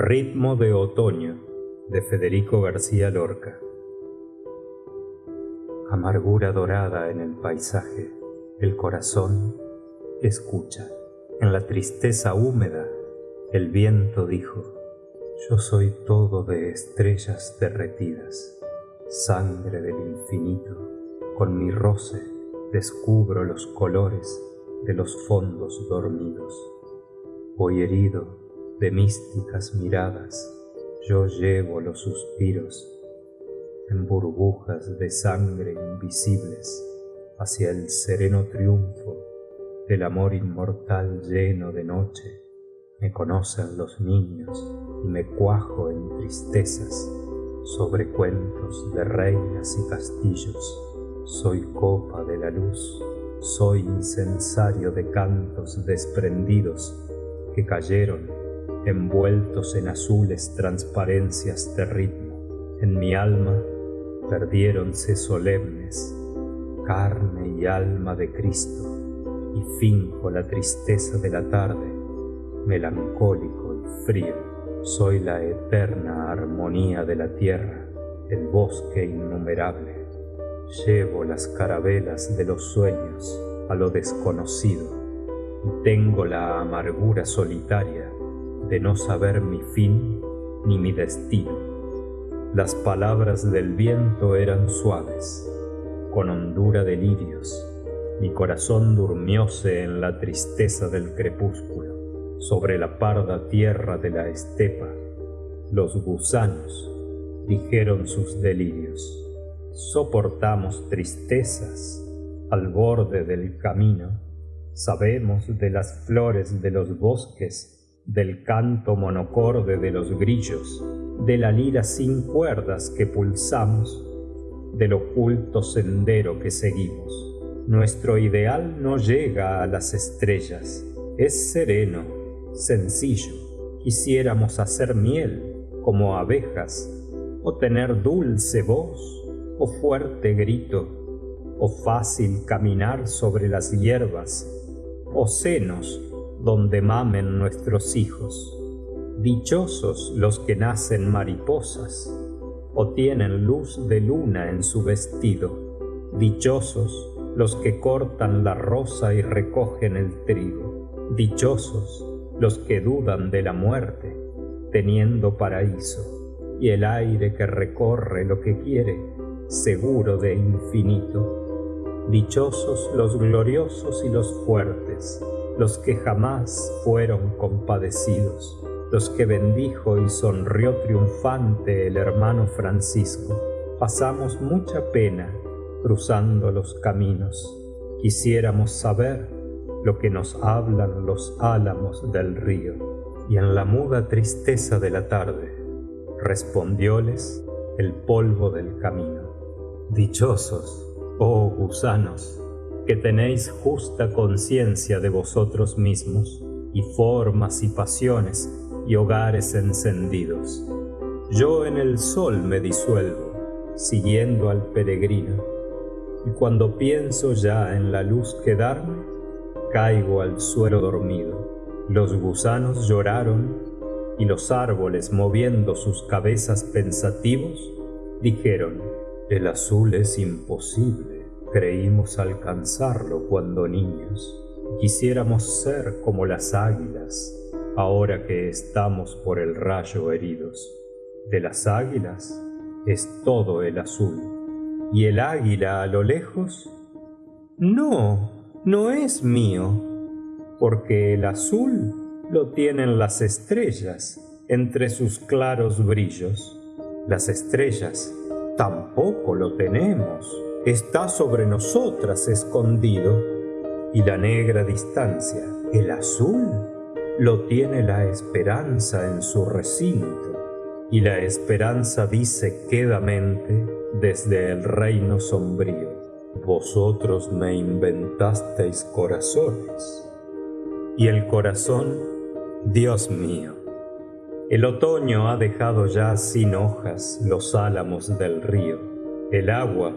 Ritmo de otoño de Federico García Lorca. Amargura dorada en el paisaje, el corazón escucha. En la tristeza húmeda, el viento dijo, yo soy todo de estrellas derretidas, sangre del infinito, con mi roce descubro los colores de los fondos dormidos. Hoy herido de místicas miradas, yo llevo los suspiros en burbujas de sangre invisibles hacia el sereno triunfo del amor inmortal lleno de noche. Me conocen los niños y me cuajo en tristezas sobre cuentos de reinas y castillos. Soy copa de la luz, soy incensario de cantos desprendidos que cayeron envueltos en azules transparencias de ritmo. En mi alma perdiéronse solemnes carne y alma de Cristo y finjo la tristeza de la tarde, melancólico y frío. Soy la eterna armonía de la tierra, el bosque innumerable. Llevo las carabelas de los sueños a lo desconocido y tengo la amargura solitaria de no saber mi fin ni mi destino. Las palabras del viento eran suaves, con hondura de lirios. Mi corazón durmióse en la tristeza del crepúsculo, sobre la parda tierra de la estepa. Los gusanos dijeron sus delirios. Soportamos tristezas al borde del camino. Sabemos de las flores de los bosques del canto monocorde de los grillos, de la lira sin cuerdas que pulsamos, del oculto sendero que seguimos. Nuestro ideal no llega a las estrellas, es sereno, sencillo. Quisiéramos hacer miel como abejas, o tener dulce voz, o fuerte grito, o fácil caminar sobre las hierbas, o senos donde mamen nuestros hijos. Dichosos los que nacen mariposas o tienen luz de luna en su vestido. Dichosos los que cortan la rosa y recogen el trigo. Dichosos los que dudan de la muerte, teniendo paraíso, y el aire que recorre lo que quiere, seguro de infinito. Dichosos los gloriosos y los fuertes, los que jamás fueron compadecidos, los que bendijo y sonrió triunfante el hermano Francisco. Pasamos mucha pena cruzando los caminos. Quisiéramos saber lo que nos hablan los álamos del río. Y en la muda tristeza de la tarde respondióles el polvo del camino. Dichosos, oh gusanos, que tenéis justa conciencia de vosotros mismos, y formas y pasiones y hogares encendidos. Yo en el sol me disuelvo, siguiendo al peregrino, y cuando pienso ya en la luz quedarme, caigo al suelo dormido. Los gusanos lloraron y los árboles, moviendo sus cabezas pensativos, dijeron, el azul es imposible Creímos alcanzarlo cuando niños. Quisiéramos ser como las águilas, ahora que estamos por el rayo heridos. De las águilas es todo el azul. ¿Y el águila a lo lejos? No, no es mío, porque el azul lo tienen las estrellas entre sus claros brillos. Las estrellas tampoco lo tenemos está sobre nosotras escondido, y la negra distancia, el azul, lo tiene la esperanza en su recinto, y la esperanza dice quedamente desde el reino sombrío, vosotros me inventasteis corazones, y el corazón, Dios mío, el otoño ha dejado ya sin hojas los álamos del río, el agua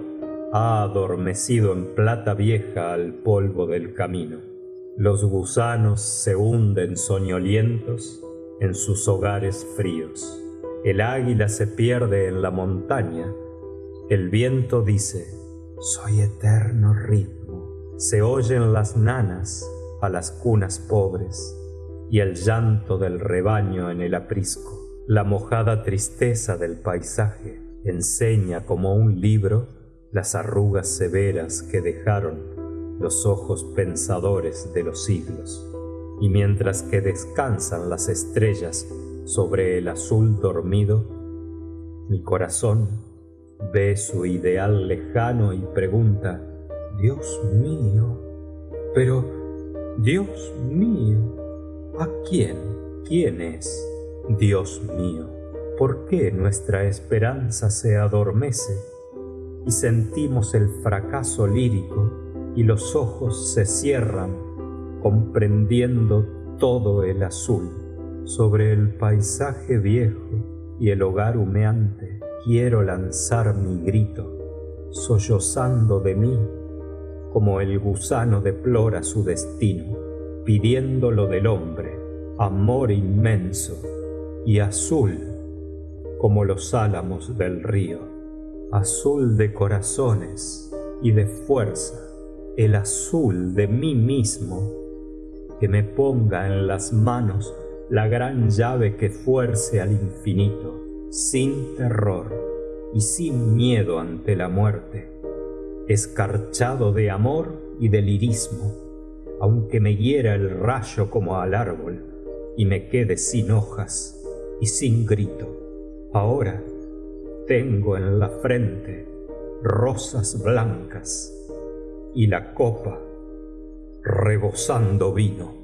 ha adormecido en plata vieja al polvo del camino. Los gusanos se hunden soñolientos en sus hogares fríos. El águila se pierde en la montaña. El viento dice, soy eterno ritmo. Se oyen las nanas a las cunas pobres y el llanto del rebaño en el aprisco. La mojada tristeza del paisaje enseña como un libro las arrugas severas que dejaron los ojos pensadores de los siglos. Y mientras que descansan las estrellas sobre el azul dormido, mi corazón ve su ideal lejano y pregunta, Dios mío, pero, Dios mío, ¿a quién? ¿Quién es? Dios mío, ¿por qué nuestra esperanza se adormece y sentimos el fracaso lírico y los ojos se cierran comprendiendo todo el azul sobre el paisaje viejo y el hogar humeante? Quiero lanzar mi grito, sollozando de mí, como el gusano deplora su destino, pidiendo lo del hombre, amor inmenso, y azul como los álamos del río, azul de corazones y de fuerza, el azul de mí mismo, que me ponga en las manos la gran llave que fuerce al infinito, sin terror y sin miedo ante la muerte, escarchado de amor y de lirismo, aunque me hiera el rayo como al árbol y me quede sin hojas y sin grito. Ahora tengo en la frente rosas blancas y la copa rebosando vino.